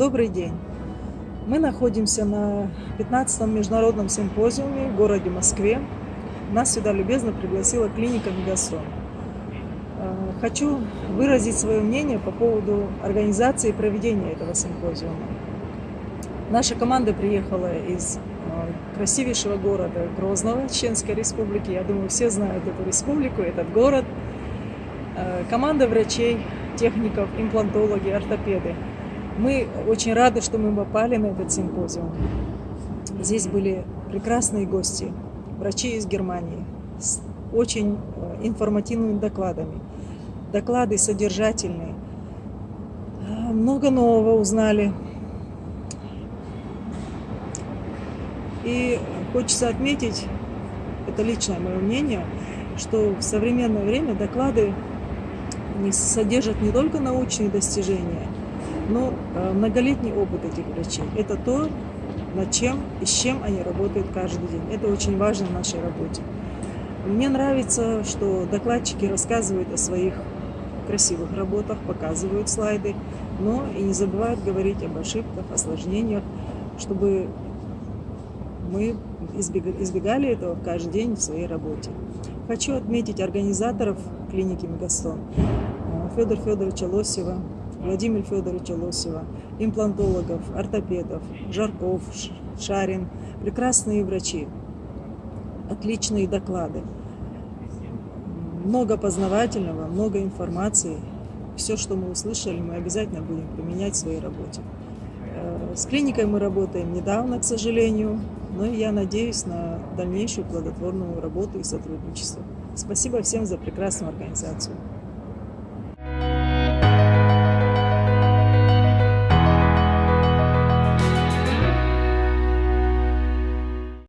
Добрый день! Мы находимся на 15-м международном симпозиуме в городе Москве. Нас сюда любезно пригласила клиника Мегасон. Э, хочу выразить свое мнение по поводу организации и проведения этого симпозиума. Наша команда приехала из э, красивейшего города Грозного, Чеченской республики. Я думаю, все знают эту республику, этот город. Э, команда врачей, техников, имплантологи, ортопеды – мы очень рады, что мы попали на этот симпозиум. Здесь были прекрасные гости, врачи из Германии, с очень э, информативными докладами. Доклады содержательные. Э, много нового узнали. И хочется отметить, это личное мое мнение, что в современное время доклады не содержат не только научные достижения – но э, многолетний опыт этих врачей – это то, над чем и с чем они работают каждый день. Это очень важно в нашей работе. Мне нравится, что докладчики рассказывают о своих красивых работах, показывают слайды, но и не забывают говорить об ошибках, осложнениях, чтобы мы избегали этого каждый день в своей работе. Хочу отметить организаторов клиники Мегастон э, Федора Федоровича Лосева, Владимира Федоровича Лосева, имплантологов, ортопедов, Жарков, Шарин, прекрасные врачи, отличные доклады, много познавательного, много информации. Все, что мы услышали, мы обязательно будем применять в своей работе. Э, с клиникой мы работаем недавно, к сожалению, но я надеюсь на дальнейшую плодотворную работу и сотрудничество. Спасибо всем за прекрасную организацию.